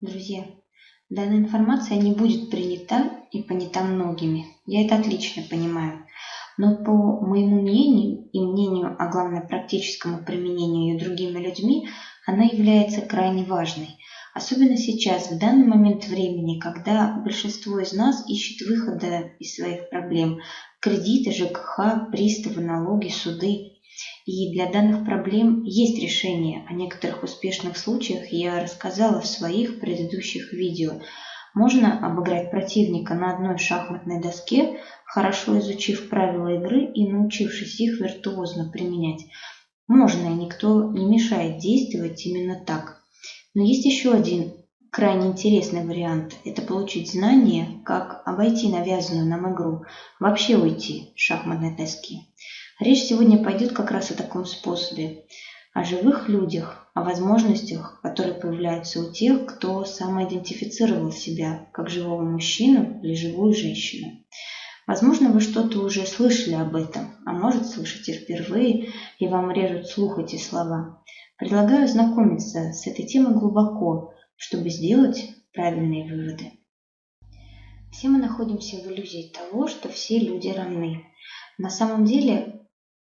Друзья, данная информация не будет принята и понята многими. Я это отлично понимаю. Но по моему мнению и мнению, а главное практическому применению ее другими людьми, она является крайне важной. Особенно сейчас, в данный момент времени, когда большинство из нас ищет выхода из своих проблем. Кредиты, ЖКХ, приставы, налоги, суды. И для данных проблем есть решение. О некоторых успешных случаях я рассказала в своих предыдущих видео. Можно обыграть противника на одной шахматной доске, хорошо изучив правила игры и научившись их виртуозно применять. Можно, и никто не мешает действовать именно так. Но есть еще один крайне интересный вариант – это получить знание, как обойти навязанную нам игру, вообще уйти с шахматной доски. Речь сегодня пойдет как раз о таком способе, о живых людях, о возможностях, которые появляются у тех, кто самоидентифицировал себя как живого мужчину или живую женщину. Возможно, вы что-то уже слышали об этом, а может слышите впервые, и вам режут слух эти слова. Предлагаю знакомиться с этой темой глубоко, чтобы сделать правильные выводы. Все мы находимся в иллюзии того, что все люди равны. На самом деле,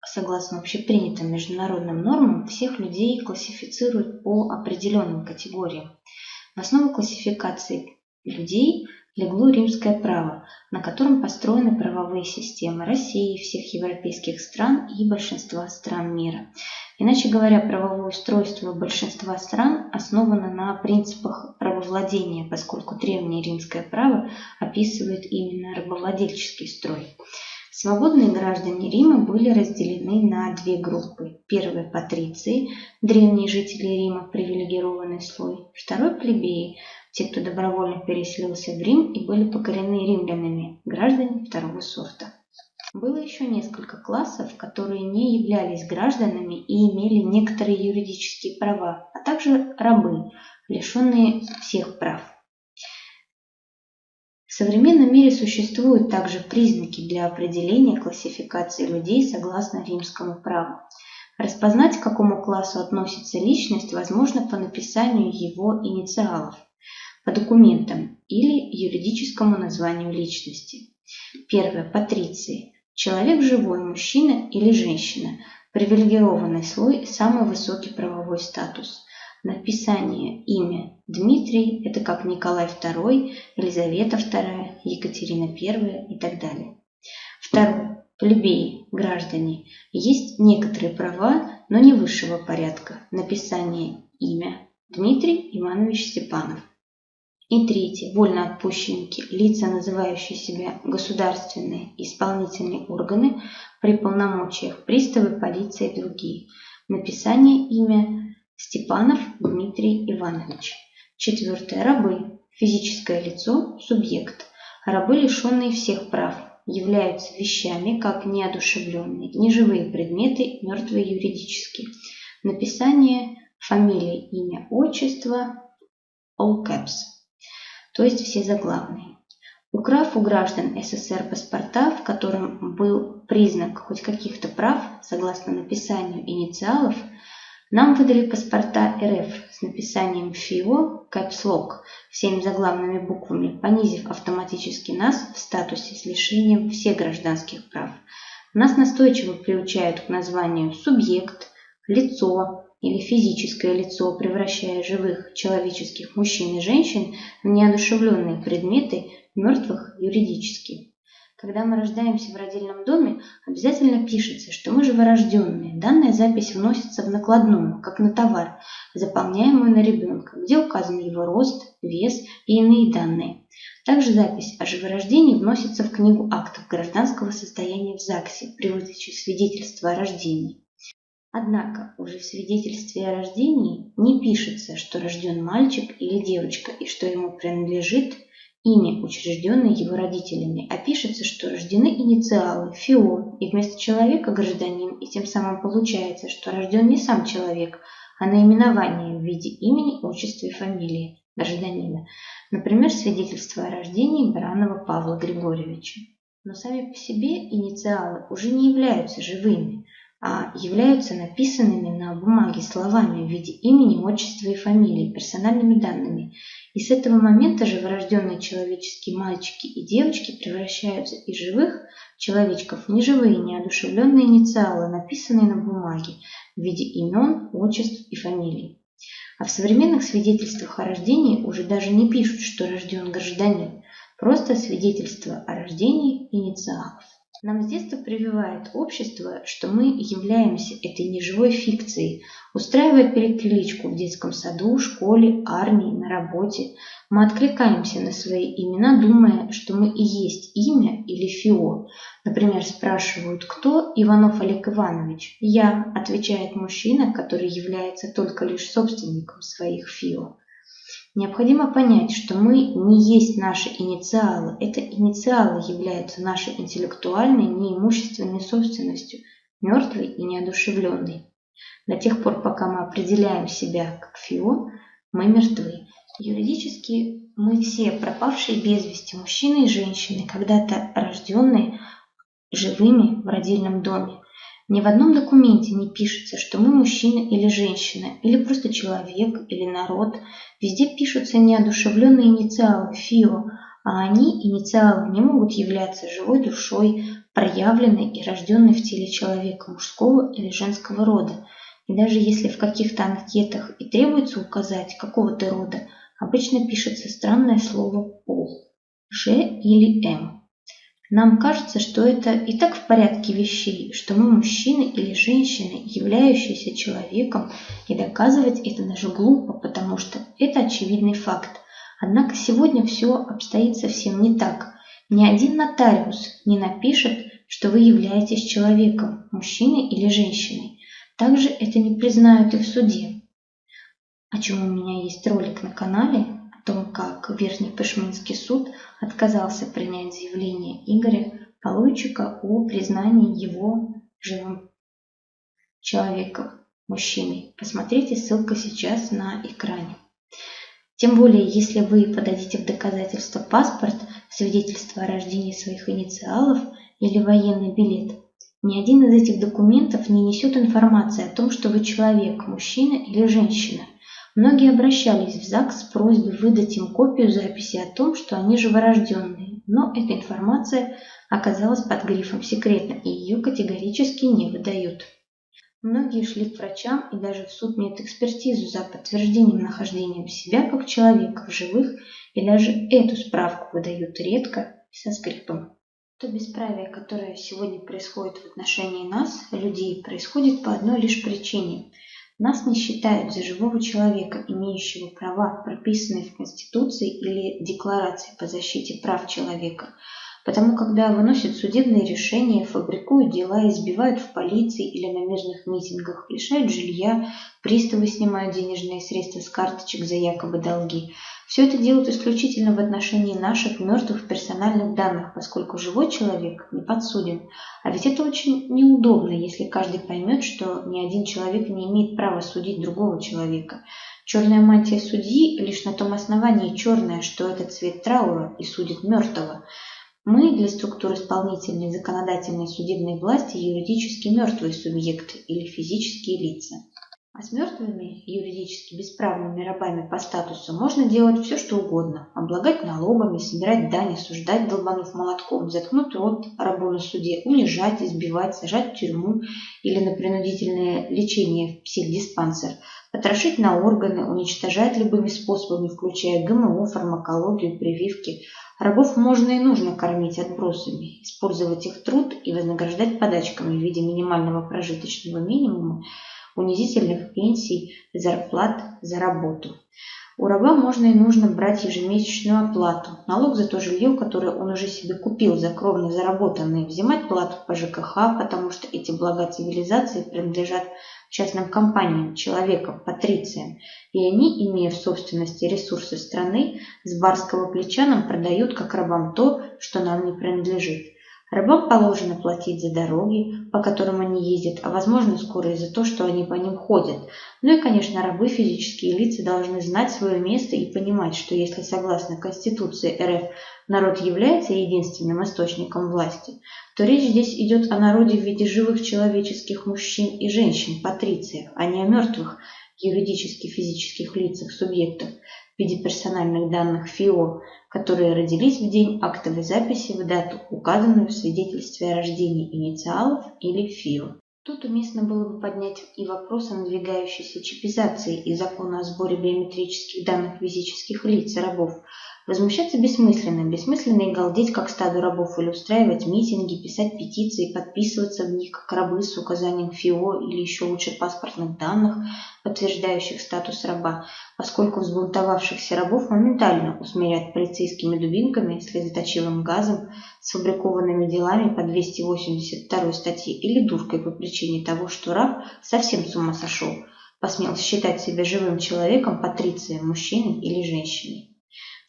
согласно общепринятым международным нормам, всех людей классифицируют по определенным категориям. В основу классификации людей легло римское право, на котором построены правовые системы России, всех европейских стран и большинства стран мира. Иначе говоря, правовое устройство большинства стран основано на принципах правовладения, поскольку древнее римское право описывает именно рабовладельческий строй. Свободные граждане Рима были разделены на две группы. Первые – патриции, древние жители Рима, привилегированный слой. Второй – плебеи, те, кто добровольно переселился в Рим и были покорены римлянами, граждане второго сорта. Было еще несколько классов, которые не являлись гражданами и имели некоторые юридические права, а также рабы, лишенные всех прав. В современном мире существуют также признаки для определения классификации людей согласно римскому праву. Распознать, к какому классу относится личность, возможно по написанию его инициалов – по документам или юридическому названию личности. Первое. Патриции. Человек живой, мужчина или женщина. Привилегированный слой, самый высокий правовой статус. Написание имя Дмитрий – это как Николай II, Елизавета II, Екатерина I и так далее. Второе. Плебеи, граждане. Есть некоторые права, но не высшего порядка. Написание имя Дмитрий Иванович Степанов. И третье. Вольноотпущенники, лица, называющие себя государственные исполнительные органы при полномочиях, приставы, полиция и другие. Написание имя Степанов Дмитрий Иванович. Четвертое. Рабы. Физическое лицо, субъект. Рабы, лишенные всех прав, являются вещами, как неодушевленные, неживые предметы, мертвые юридически. Написание, фамилия, имя, отчество, all caps то есть все заглавные. Украв у граждан СССР паспорта, в котором был признак хоть каких-то прав, согласно написанию инициалов, нам выдали паспорта РФ с написанием ФИО, капслок, всеми заглавными буквами, понизив автоматически нас в статусе с лишением всех гражданских прав. Нас настойчиво приучают к названию субъект, лицо, или физическое лицо, превращая живых человеческих мужчин и женщин в неодушевленные предметы, мертвых юридически. Когда мы рождаемся в родильном доме, обязательно пишется, что мы живорожденные. Данная запись вносится в накладную, как на товар, заполняемую на ребенка, где указан его рост, вес и иные данные. Также запись о живорождении вносится в книгу актов гражданского состояния в ЗАГСе при выдаче свидетельства о рождении. Однако уже в свидетельстве о рождении не пишется, что рожден мальчик или девочка и что ему принадлежит имя, учрежденное его родителями, а пишется, что рождены инициалы ФИО, и вместо человека гражданин, и тем самым получается, что рожден не сам человек, а наименование в виде имени, отчества и фамилии гражданина. Например, свидетельство о рождении Баранова Павла Григорьевича. Но сами по себе инициалы уже не являются живыми, являются написанными на бумаге словами в виде имени, отчества и фамилии, персональными данными. И с этого момента же вырожденные человеческие мальчики и девочки превращаются из живых человечков в неживые, неодушевленные инициалы, написанные на бумаге в виде имен, отчеств и фамилий. А в современных свидетельствах о рождении уже даже не пишут, что рожден гражданин, просто свидетельство о рождении инициалов. Нам с детства прививает общество, что мы являемся этой неживой фикцией, устраивая перекличку в детском саду, школе, армии, на работе. Мы откликаемся на свои имена, думая, что мы и есть имя или ФИО. Например, спрашивают, кто Иванов Олег Иванович? Я, отвечает мужчина, который является только лишь собственником своих ФИО. Необходимо понять, что мы не есть наши инициалы. Это инициалы являются нашей интеллектуальной, неимущественной собственностью, мертвой и неодушевленной. До тех пор, пока мы определяем себя как ФИО, мы мертвы. Юридически мы все пропавшие без вести, мужчины и женщины, когда-то рожденные живыми в родильном доме. Ни в одном документе не пишется, что мы мужчина или женщина, или просто человек, или народ. Везде пишутся неодушевленные инициалы ФИО, а они, инициалы, не могут являться живой душой, проявленной и рожденной в теле человека мужского или женского рода. И даже если в каких-то анкетах и требуется указать какого-то рода, обычно пишется странное слово «пол» – «Ж» или «М». Нам кажется, что это и так в порядке вещей, что мы мужчины или женщины, являющиеся человеком, и доказывать это даже глупо, потому что это очевидный факт. Однако сегодня все обстоит совсем не так. Ни один нотариус не напишет, что вы являетесь человеком, мужчиной или женщиной. Также это не признают и в суде. О чем у меня есть ролик на канале, том, как Верхний Пешминский суд отказался принять заявление Игоря Полуйчика о признании его живым человеком, мужчиной. Посмотрите, ссылка сейчас на экране. Тем более, если вы подадите в доказательство паспорт, свидетельство о рождении своих инициалов или военный билет, ни один из этих документов не несет информации о том, что вы человек, мужчина или женщина – Многие обращались в ЗАГС с просьбой выдать им копию записи о том, что они живорожденные, но эта информация оказалась под грифом «секретно» и ее категорически не выдают. Многие шли к врачам и даже в суд медэкспертизу за подтверждением нахождения себя как человека в живых, и даже эту справку выдают редко и со скрипом. То бесправие, которое сегодня происходит в отношении нас, людей, происходит по одной лишь причине – нас не считают за живого человека, имеющего права, прописанные в Конституции или Декларации по защите прав человека. Потому когда выносят судебные решения, фабрикуют дела, избивают в полиции или на мирных митингах, лишают жилья, приставы снимают денежные средства с карточек за якобы долги – все это делают исключительно в отношении наших мертвых персональных данных, поскольку живой человек не подсуден. А ведь это очень неудобно, если каждый поймет, что ни один человек не имеет права судить другого человека. Черная мантия судьи лишь на том основании черная, что это цвет траура и судит мертвого. Мы для структур исполнительной, законодательной судебной власти юридически мертвые субъекты или физические лица. А с мертвыми, юридически бесправными рабами по статусу можно делать все, что угодно. Облагать налогами, собирать дань, осуждать, долбанув молотком, заткнуть рот рабу на суде, унижать, избивать, сажать в тюрьму или на принудительное лечение в психдиспансер, потрошить на органы, уничтожать любыми способами, включая ГМО, фармакологию, прививки. Рабов можно и нужно кормить отбросами, использовать их труд и вознаграждать подачками в виде минимального прожиточного минимума, унизительных пенсий, зарплат за работу. У раба можно и нужно брать ежемесячную оплату, налог за то жилье, которое он уже себе купил за кровно заработанное, взимать плату по ЖКХ, потому что эти блага цивилизации принадлежат частным компаниям, человекам, патрициям, и они, имея в собственности ресурсы страны, с барского плеча нам продают как рабам то, что нам не принадлежит. Рабам положено платить за дороги, по которым они ездят, а возможно скоро и за то, что они по ним ходят. Ну и, конечно, рабы, физические лица, должны знать свое место и понимать, что если согласно Конституции РФ народ является единственным источником власти, то речь здесь идет о народе в виде живых человеческих мужчин и женщин, патрициев, а не о мертвых юридических физических лицах, субъектов виде персональных данных ФИО, которые родились в день актовой записи в дату, указанную в свидетельстве о рождении инициалов или ФИО. Тут уместно было бы поднять и вопрос о надвигающейся чипизации и закона о сборе биометрических данных физических лиц и рабов, Возмущаться бессмысленно, бессмысленно и галдеть, как стадо рабов, или устраивать митинги, писать петиции, подписываться в них, как рабы с указанием ФИО или еще лучше паспортных данных, подтверждающих статус раба, поскольку взбунтовавшихся рабов моментально усмирят полицейскими дубинками, слезоточивым газом, сфабрикованными делами по 282 статье или дуркой по причине того, что раб совсем с ума сошел, посмел считать себя живым человеком, патрицией, мужчиной или женщиной.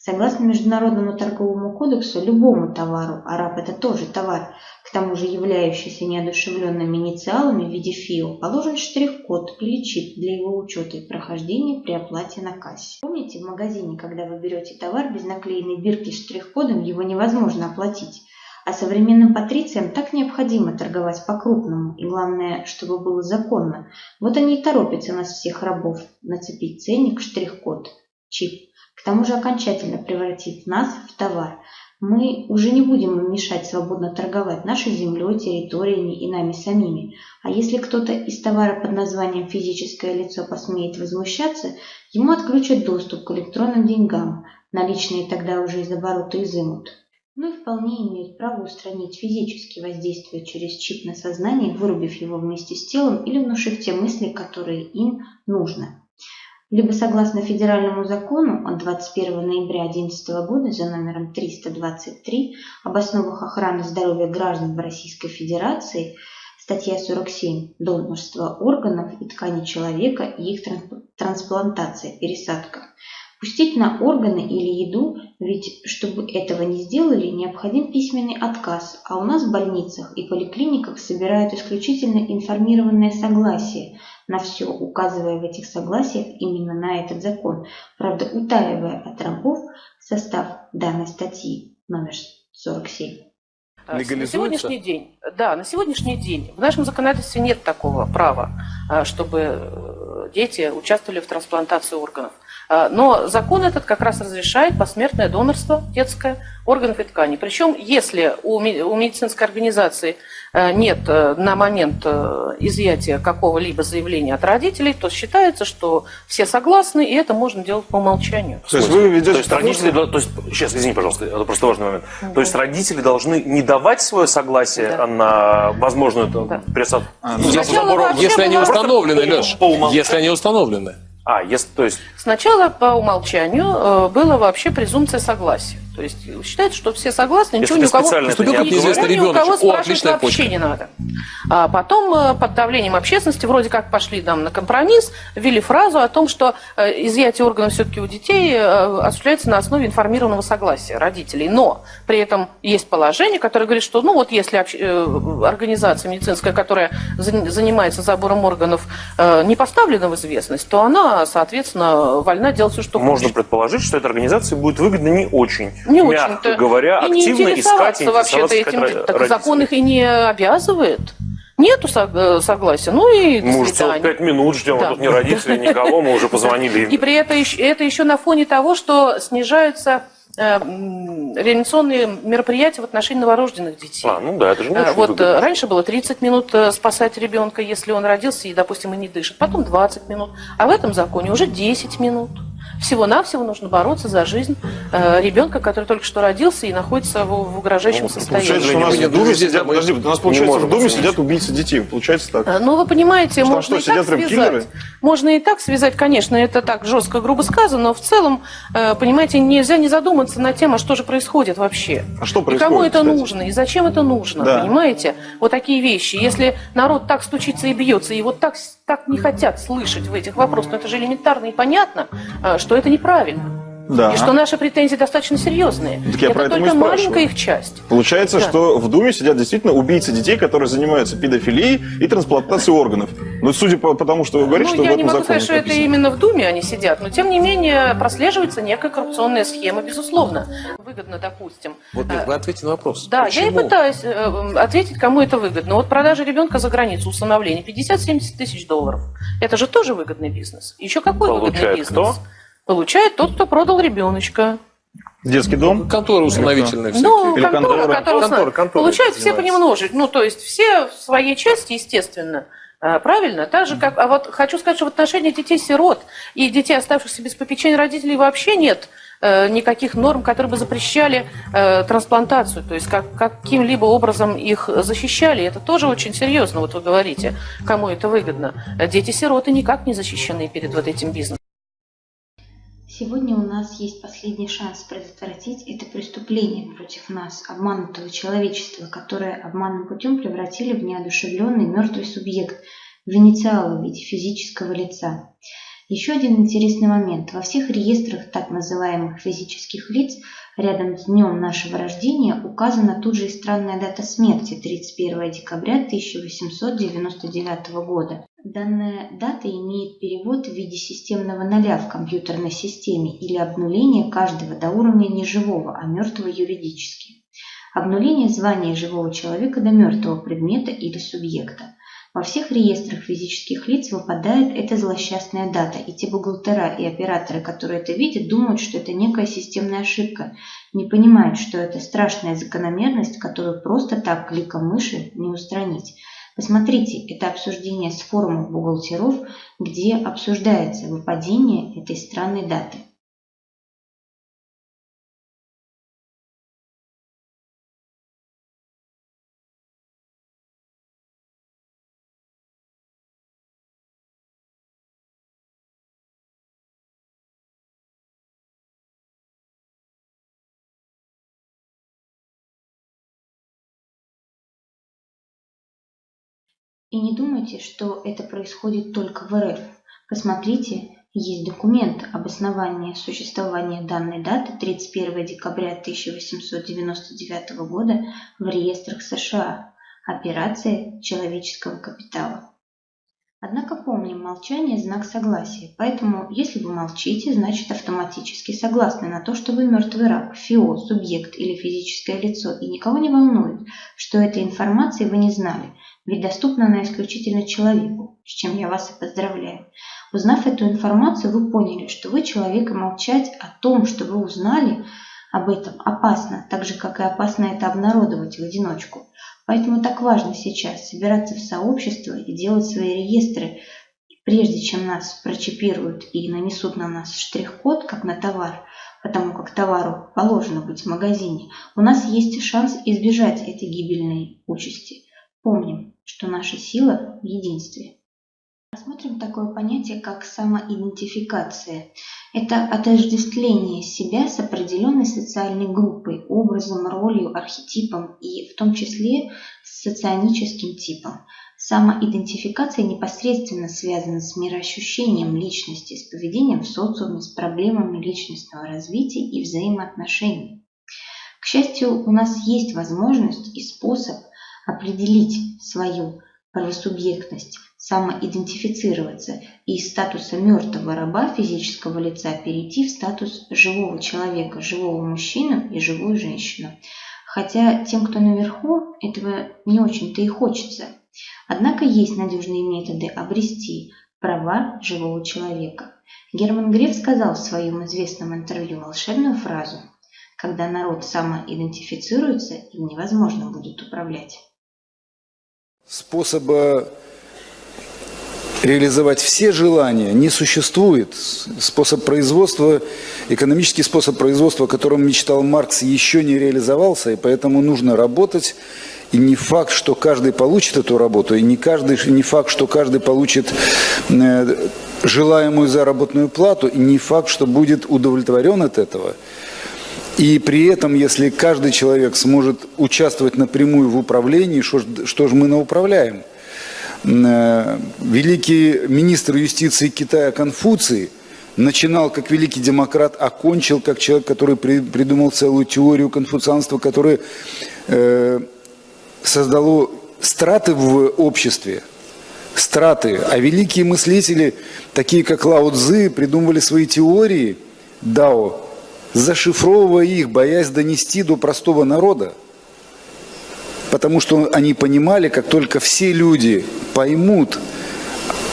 Согласно Международному торговому кодексу, любому товару, а раб это тоже товар, к тому же являющийся неодушевленными инициалами в виде ФИО, положен штрих-код или чип для его учета и прохождения при оплате на кассе. Помните, в магазине, когда вы берете товар без наклеенной бирки с штрих-кодом, его невозможно оплатить. А современным патрициям так необходимо торговать по-крупному, и главное, чтобы было законно. Вот они и торопятся нас всех рабов нацепить ценник, штрих-код, чип к тому же окончательно превратит нас в товар. Мы уже не будем мешать свободно торговать нашей землей, территориями и нами самими. А если кто-то из товара под названием «физическое лицо» посмеет возмущаться, ему отключат доступ к электронным деньгам. Наличные тогда уже из оборота изымут. Ну и вполне имеют право устранить физически воздействие через чип на сознание, вырубив его вместе с телом или внушив те мысли, которые им нужно либо согласно федеральному закону от 21 ноября 2011 года за номером 323 об основах охраны здоровья граждан в Российской Федерации, статья 47 «Донорство органов и тканей человека и их трансплантация, пересадка». Пустить на органы или еду, ведь чтобы этого не сделали, необходим письменный отказ, а у нас в больницах и поликлиниках собирают исключительно информированное согласие на все, указывая в этих согласиях именно на этот закон, правда утаивая от рабов состав данной статьи номер 47. На сегодняшний день, да, на сегодняшний день в нашем законодательстве нет такого права, а, чтобы э, дети участвовали в трансплантации органов. Но закон этот как раз разрешает посмертное донорство детское органов и тканей. Причем, если у медицинской организации э, нет э, на момент э, изъятия какого-либо заявления от родителей, то считается, что все согласны, и это можно делать по умолчанию. То есть вы ведете... То есть родители... То есть, сейчас, извини, пожалуйста, это просто важный момент. Да. То есть родители должны не давать свое согласие да. на возможную да. пересадку? А, ну, если они установлены, Леш, если они установлены. А, если, то есть... Сначала по умолчанию э, была вообще презумпция согласия. То есть считается, что все согласны, ничего ни у кого, ни у кого спрашивать вообще почка. не надо. А потом э, под давлением общественности вроде как пошли там на компромисс, ввели фразу о том, что э, изъятие органов все-таки у детей осуществляется на основе информированного согласия родителей. Но при этом есть положение, которое говорит, что ну вот если организация медицинская, которая занимается забором органов, не поставлена в известность, то она, соответственно, вольна делать все, что Можно хочет. предположить, что эта организация будет выгодна не очень не мягко говоря, и активно не искать вообще-то этим. Так закон их и не обязывает. Нету э, согласия, ну и Мы уже пять минут ждем, да. а тут не родители, никого, мы уже позвонили. И при этом это еще на фоне того, что снижаются реанимационные мероприятия в отношении новорожденных детей. А, ну да, это же э, Вот выгодно. раньше было 30 минут спасать ребенка, если он родился и, допустим, и не дышит, потом 20 минут, а в этом законе уже 10 минут. Всего-навсего нужно бороться за жизнь э, ребенка, который только что родился и находится в, в угрожающем ну, состоянии. Получается, что у нас в Думе сидят, подожди, у нас получается в Думе сидят убийцы детей. Получается так. Э, ну, вы понимаете, что, можно что, и так связать. Киллеры? Можно и так связать, конечно, это так жестко, грубо сказано, но в целом, э, понимаете, нельзя не задуматься над тем, а что же происходит вообще. А что происходит? И кому это кстати? нужно, и зачем это нужно, да. понимаете? Вот такие вещи. Если народ так стучится и бьется, и вот так, так не хотят слышать в этих вопросах, но это же элементарно и понятно, что это неправильно. Да. И что наши претензии достаточно серьезные. Так я это только маленькая их часть. Получается, да. что в Думе сидят действительно убийцы детей, которые занимаются педофилией и трансплантацией органов. Ну, судя по тому, что вы говорите, ну, что я не могу сказать, что это именно в Думе они сидят, но тем не менее прослеживается некая коррупционная схема, безусловно. Выгодно, допустим. Вот вы э, ответите на вопрос. Да, Почему? я и пытаюсь э, ответить, кому это выгодно. Вот продажа ребенка за границу, усыновление, 50-70 тысяч долларов. Это же тоже выгодный бизнес. Еще какой Получает выгодный бизнес? Кто? Получает тот, кто продал ребеночка. Детский дом? Конторы установительные всякие. Ну, Или контора, контора, контора, контора, контора Получают все понемножечку. Ну, то есть все в своей части, естественно. А, правильно? Так же, как... А вот хочу сказать, что в отношении детей-сирот и детей, оставшихся без попечения родителей, вообще нет э, никаких норм, которые бы запрещали э, трансплантацию, то есть как, каким-либо образом их защищали. Это тоже очень серьезно, вот вы говорите, кому это выгодно. Дети-сироты никак не защищены перед вот этим бизнесом. Сегодня у нас есть последний шанс предотвратить это преступление против нас, обманутого человечества, которое обманным путем превратили в неодушевленный мертвый субъект, в инициалы в виде физического лица. Еще один интересный момент. Во всех реестрах так называемых физических лиц рядом с днем нашего рождения указана тут же и странная дата смерти – 31 декабря 1899 года. Данная дата имеет перевод в виде системного ноля в компьютерной системе или обнуления каждого до уровня не живого, а мертвого юридически. Обнуление звания живого человека до мертвого предмета или субъекта. Во всех реестрах физических лиц выпадает эта злосчастная дата, и те бухгалтера и операторы, которые это видят, думают, что это некая системная ошибка, не понимают, что это страшная закономерность, которую просто так кликом мыши не устранить. Посмотрите, это обсуждение с форумов бухгалтеров, где обсуждается выпадение этой странной даты. И не думайте, что это происходит только в РФ. Посмотрите, есть документ об основании существования данной даты 31 декабря 1899 года в реестрах США. Операция человеческого капитала. Однако помним, молчание – знак согласия, поэтому если вы молчите, значит автоматически согласны на то, что вы мертвый раб, ФИО, субъект или физическое лицо, и никого не волнует, что этой информации вы не знали, ведь доступна она исключительно человеку, с чем я вас и поздравляю. Узнав эту информацию, вы поняли, что вы человек и молчать о том, что вы узнали об этом, опасно, так же, как и опасно это обнародовать в одиночку. Поэтому так важно сейчас собираться в сообщество и делать свои реестры, прежде чем нас прочипируют и нанесут на нас штрих-код, как на товар, потому как товару положено быть в магазине, у нас есть шанс избежать этой гибельной участи. Помним, что наша сила в единстве. Рассмотрим такое понятие, как самоидентификация. Это отождествление себя с определенной социальной группой, образом, ролью, архетипом и в том числе с соционическим типом. Самоидентификация непосредственно связана с мироощущением личности, с поведением в социуме, с проблемами личностного развития и взаимоотношений. К счастью, у нас есть возможность и способ определить свою правосубъектность, самоидентифицироваться и из статуса мертвого раба физического лица перейти в статус живого человека, живого мужчину и живую женщину. Хотя тем, кто наверху, этого не очень-то и хочется. Однако есть надежные методы обрести права живого человека. Герман Греф сказал в своем известном интервью волшебную фразу «Когда народ самоидентифицируется, им невозможно будет управлять» способа реализовать все желания не существует. Способ производства, экономический способ производства, о котором мечтал Маркс, еще не реализовался, и поэтому нужно работать. И не факт, что каждый получит эту работу, и не, каждый, не факт, что каждый получит э, желаемую заработную плату, и не факт, что будет удовлетворен от этого. И при этом, если каждый человек сможет участвовать напрямую в управлении, что, что же мы науправляем? Э, великий министр юстиции Китая Конфуций начинал как великий демократ, окончил как человек, который при, придумал целую теорию конфуцианства, которая э, создало страты в обществе, страты. А великие мыслители, такие как Лао Цзы, придумывали свои теории Дао, зашифровывая их, боясь донести до простого народа. Потому что они понимали, как только все люди поймут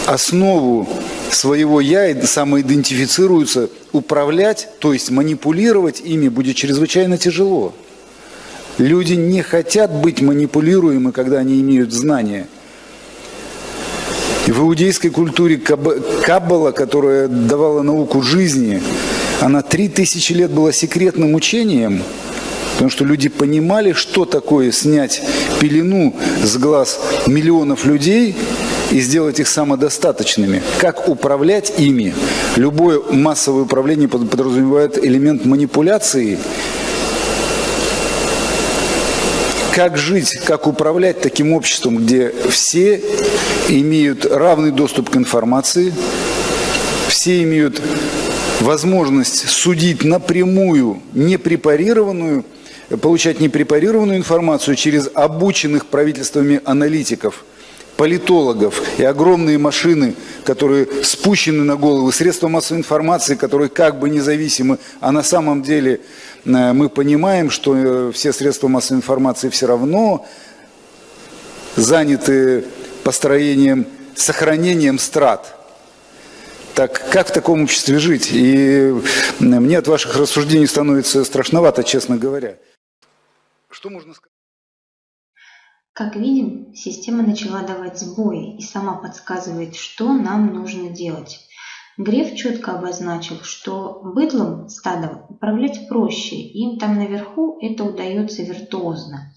основу своего «я» и самоидентифицируются, управлять, то есть манипулировать ими будет чрезвычайно тяжело. Люди не хотят быть манипулируемы, когда они имеют знания. И в иудейской культуре Каббала, которая давала науку жизни, она три тысячи лет была секретным учением, потому что люди понимали, что такое снять пелену с глаз миллионов людей – и сделать их самодостаточными. Как управлять ими? Любое массовое управление подразумевает элемент манипуляции. Как жить, как управлять таким обществом, где все имеют равный доступ к информации, все имеют возможность судить напрямую, непрепарированную, получать непрепарированную информацию через обученных правительствами аналитиков – политологов и огромные машины, которые спущены на головы, средства массовой информации, которые как бы независимы, а на самом деле э, мы понимаем, что э, все средства массовой информации все равно заняты построением, сохранением страт. Так как в таком обществе жить? И мне от ваших рассуждений становится страшновато, честно говоря. Что можно сказать? Как видим, система начала давать сбои и сама подсказывает, что нам нужно делать. Греф четко обозначил, что быдлом, стадом, управлять проще, им там наверху это удается виртуозно.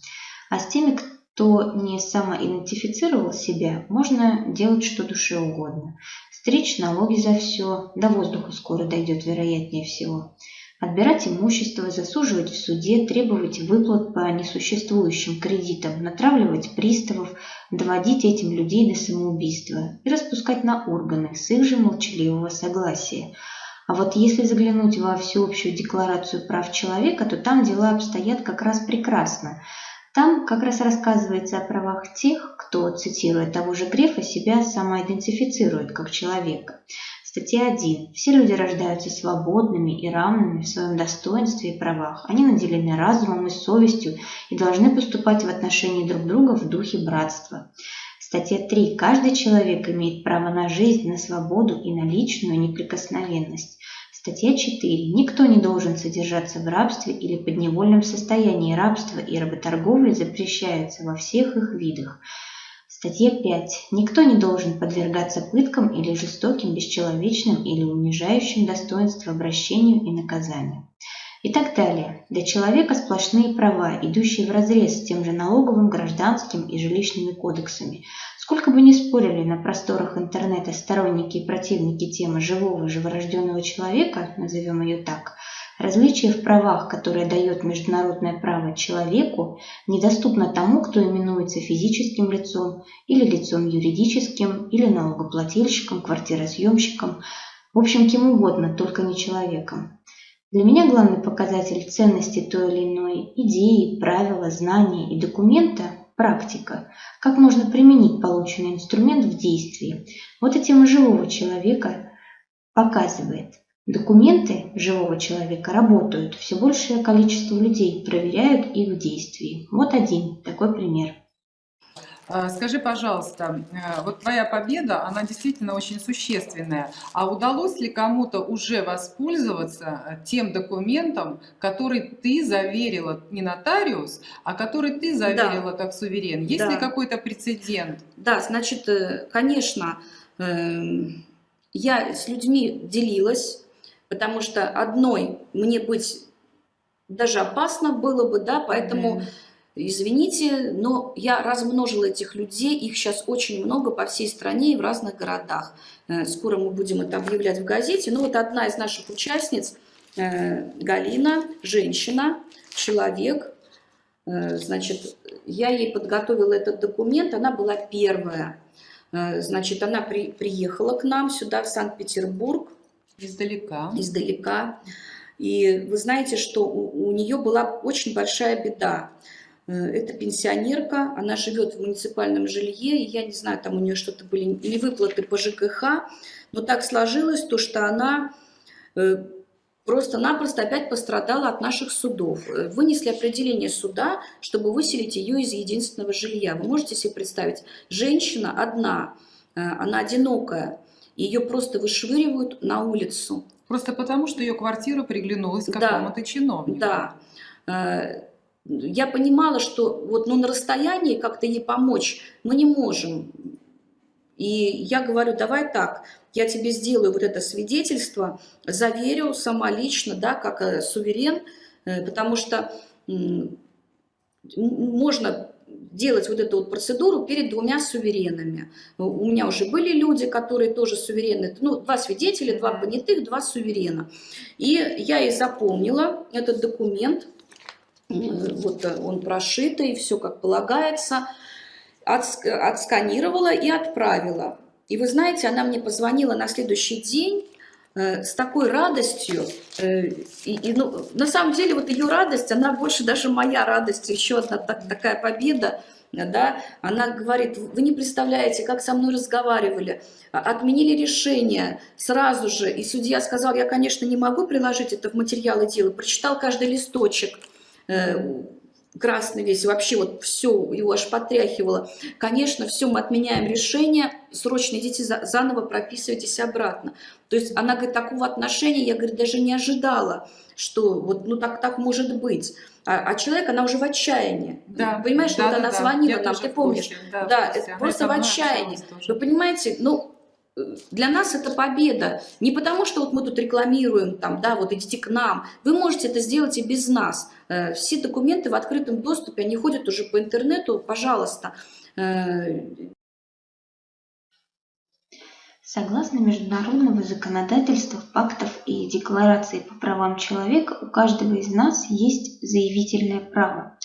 А с теми, кто не самоидентифицировал себя, можно делать что душе угодно. Стричь налоги за все, до воздуха скоро дойдет вероятнее всего отбирать имущество, засуживать в суде, требовать выплат по несуществующим кредитам, натравливать приставов, доводить этим людей до самоубийства и распускать на органы с их же молчаливого согласия. А вот если заглянуть во всеобщую декларацию прав человека, то там дела обстоят как раз прекрасно. Там как раз рассказывается о правах тех, кто, цитируя того же Грефа, себя самоидентифицирует как человека. Статья 1. Все люди рождаются свободными и равными в своем достоинстве и правах. Они наделены разумом и совестью и должны поступать в отношении друг друга в духе братства. Статья 3. Каждый человек имеет право на жизнь, на свободу и на личную неприкосновенность. Статья 4. Никто не должен содержаться в рабстве или подневольном состоянии. Рабства и работорговля запрещаются во всех их видах. Статья 5. Никто не должен подвергаться пыткам или жестоким, бесчеловечным или унижающим достоинство обращению и наказанию. И так далее. Для человека сплошные права, идущие вразрез с тем же налоговым, гражданским и жилищными кодексами. Сколько бы ни спорили на просторах интернета сторонники и противники темы живого живорожденного человека, назовем ее так – Различие в правах, которое дает международное право человеку, недоступно тому, кто именуется физическим лицом или лицом юридическим, или налогоплательщиком, квартиросъемщиком, в общем, кем угодно, только не человеком. Для меня главный показатель ценности той или иной идеи, правила, знания и документа – практика. Как можно применить полученный инструмент в действии. Вот тема живого человека показывает. Документы живого человека работают, все большее количество людей проверяют их в действии. Вот один такой пример. А, скажи, пожалуйста, э, вот твоя победа, она действительно очень существенная. А удалось ли кому-то уже воспользоваться э, тем документом, который ты заверила не нотариус, а который ты заверила да. как суверен? Есть да. ли какой-то прецедент? Да, значит, э, конечно, я с людьми делилась потому что одной мне быть даже опасно было бы, да, поэтому... Извините, но я размножила этих людей, их сейчас очень много по всей стране и в разных городах. Э, скоро мы будем это объявлять в газете. Ну вот одна из наших участниц, э, Галина, женщина, человек, э, значит, я ей подготовила этот документ, она была первая. Значит, она при, приехала к нам сюда, в Санкт-Петербург, Издалека. Издалека. И вы знаете, что у, у нее была очень большая беда. Э, это пенсионерка, она живет в муниципальном жилье, и я не знаю, там у нее что-то были или выплаты по ЖКХ, но так сложилось то, что она э, просто-напросто опять пострадала от наших судов. Э, вынесли определение суда, чтобы выселить ее из единственного жилья. Вы можете себе представить, женщина одна, она одинокая, ее просто вышвыривают на улицу. Просто потому, что ее квартира приглянулась какому-то да, чиновнику. Да. Э, я понимала, что вот ну, на расстоянии как-то ей помочь мы не можем. И я говорю, давай так, я тебе сделаю вот это свидетельство, заверю сама лично, да, как э, суверен, э, потому что можно делать вот эту вот процедуру перед двумя суверенами. У меня уже были люди, которые тоже суверены, ну, два свидетеля, два понятых, два суверена. И я и запомнила этот документ, вот он прошитый, все как полагается, отсканировала и отправила. И вы знаете, она мне позвонила на следующий день, Э, с такой радостью, э, и, и ну, на самом деле вот ее радость, она больше даже моя радость, еще одна так, такая победа, да, она говорит, вы не представляете, как со мной разговаривали, а, отменили решение сразу же, и судья сказал, я, конечно, не могу приложить это в материалы дела, прочитал каждый листочек, э, красный весь, вообще вот все, его аж потряхивало. Конечно, все, мы отменяем решение, срочно идите за, заново прописывайтесь обратно. То есть она говорит, такого отношения, я, говорит, даже не ожидала, что вот, ну так, так может быть. А, а человек, она уже в отчаянии. Да, Понимаешь, да, вот да, она да. звонила Я нам, ты помнишь? Да, да это просто в отчаянии. Вы понимаете, ну, для нас это победа. Не потому, что вот мы тут рекламируем, там, да, вот идите к нам. Вы можете это сделать и без нас. Э, все документы в открытом доступе, они ходят уже по интернету, пожалуйста. Э, Согласно международного законодательства, пактов и декларации по правам человека, у каждого из нас есть заявительное право.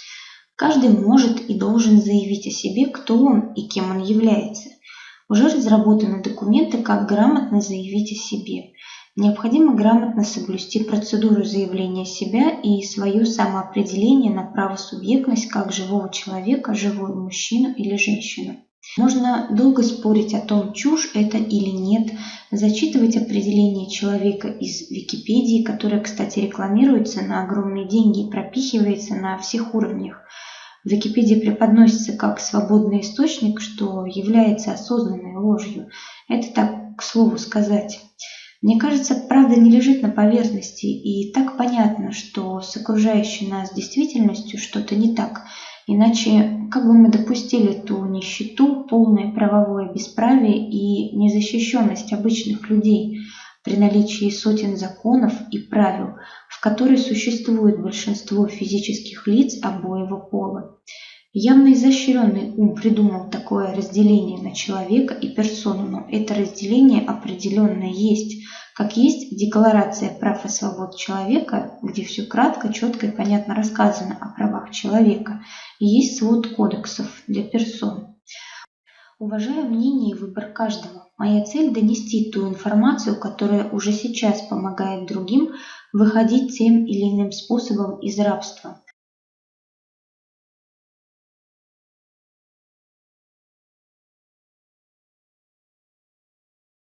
Каждый может и должен заявить о себе, кто он и кем он является. Уже разработаны документы, как грамотно заявить о себе. Необходимо грамотно соблюсти процедуру заявления себя и свое самоопределение на правосубъектность как живого человека, живую мужчину или женщину. Можно долго спорить о том, чушь это или нет, зачитывать определение человека из Википедии, которое, кстати, рекламируется на огромные деньги и пропихивается на всех уровнях. Википедия преподносится как свободный источник, что является осознанной ложью. Это так, к слову сказать. Мне кажется, правда не лежит на поверхности, и так понятно, что с окружающей нас действительностью что-то не так. Иначе как бы мы допустили ту нищету, полное правовое бесправие и незащищенность обычных людей – при наличии сотен законов и правил, в которой существует большинство физических лиц обоего пола. Явно изощренный ум придумал такое разделение на человека и персону, но это разделение определенно есть, как есть Декларация прав и свобод человека, где все кратко, четко и понятно рассказано о правах человека, и есть свод кодексов для персон. Уважаю мнение и выбор каждого. Моя цель – донести ту информацию, которая уже сейчас помогает другим выходить тем или иным способом из рабства.